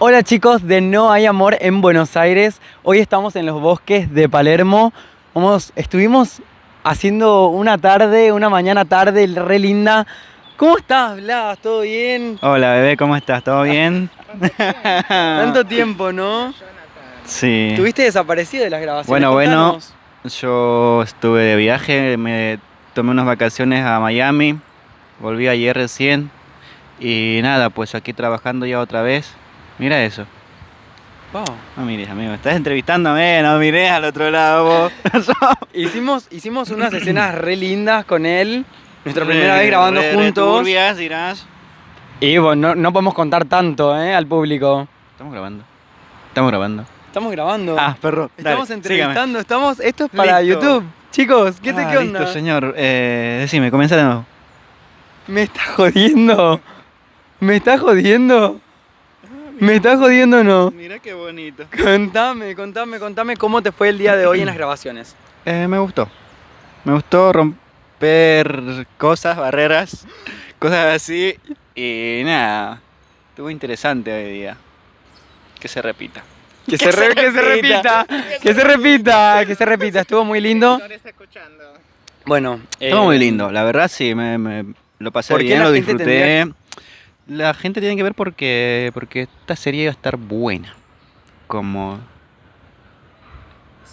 Hola chicos de No hay amor en Buenos Aires. Hoy estamos en los bosques de Palermo. Vamos, estuvimos haciendo una tarde, una mañana tarde re linda. ¿Cómo estás, Blas? ¿Todo bien? Hola bebé, ¿cómo estás? ¿Todo bien? Tanto tiempo, ¿no? Sí. ¿Tuviste desaparecido de las grabaciones? Bueno, bueno. Yo estuve de viaje, me tomé unas vacaciones a Miami, volví ayer recién y nada, pues aquí trabajando ya otra vez. Mira eso. Wow. No mires, amigo, estás entrevistándome, no mires al otro lado vos. Hicimos, hicimos unas escenas re lindas con él. Nuestra primera vez grabando Re- re juntos. turbias, dirás. Y bueno, no, no podemos contar tanto ¿eh? al público. Estamos grabando. Estamos grabando. Estamos grabando. Ah, perro. Estamos dale, entrevistando, estamos. Esto es para Listo. YouTube. Chicos, ¿qué, te. ¿qué Ah, onda? listo, señor. Eh, decime, comienza de nuevo. ¿Me estás jodiendo? ¿Me estás jodiendo? ¿Me estás jodiendo o no? Mira qué bonito. Contame, contame, contame cómo te fue el día de hoy en las grabaciones. Eh, me gustó. Me gustó romper cosas, barreras, cosas así. Y nada, estuvo interesante hoy día. Que se repita. Que se, re- que se repita, que se repita, que se repita. Estuvo muy lindo. Bueno, Estuvo eh, muy lindo, la verdad sí, me, me- lo pasé ¿Por qué bien, lo disfruté. La gente tiene que ver porque, porque esta serie iba a estar buena. Como...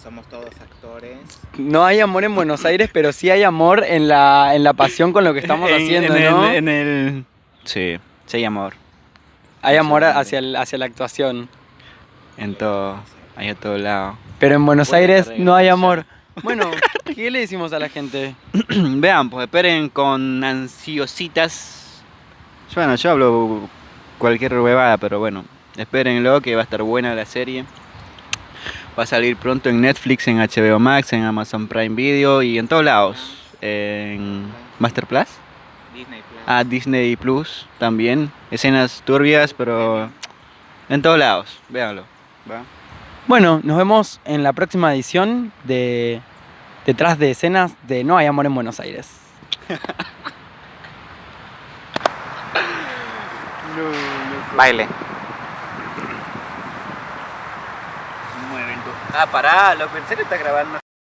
Somos todos actores. No hay amor en Buenos Aires, pero sí hay amor en la, en la pasión con lo que estamos en- haciendo, en ¿no? El, en el... Sí, sí hay amor. Hay amor hacia, el- hacia la actuación. En todo, hay a todo lado. Pero en Buenos Buena Aires no hay amor. Bueno, ¿qué le decimos a la gente? Vean, pues esperen con ansiositas. Bueno, yo hablo cualquier huevada, pero bueno, espérenlo que va a estar buena la serie. Va a salir pronto en Netflix, en HBO Max, en Amazon Prime Video y en todos lados. En Master Plus, Disney Plus. a Disney Plus también. Escenas turbias, pero en todos lados. Véanlo. ¿va? Bueno, nos vemos en la próxima edición de Detrás de escenas de No hay amor en Buenos Aires. Baile. Ah, pará, lo pensé que está grabando.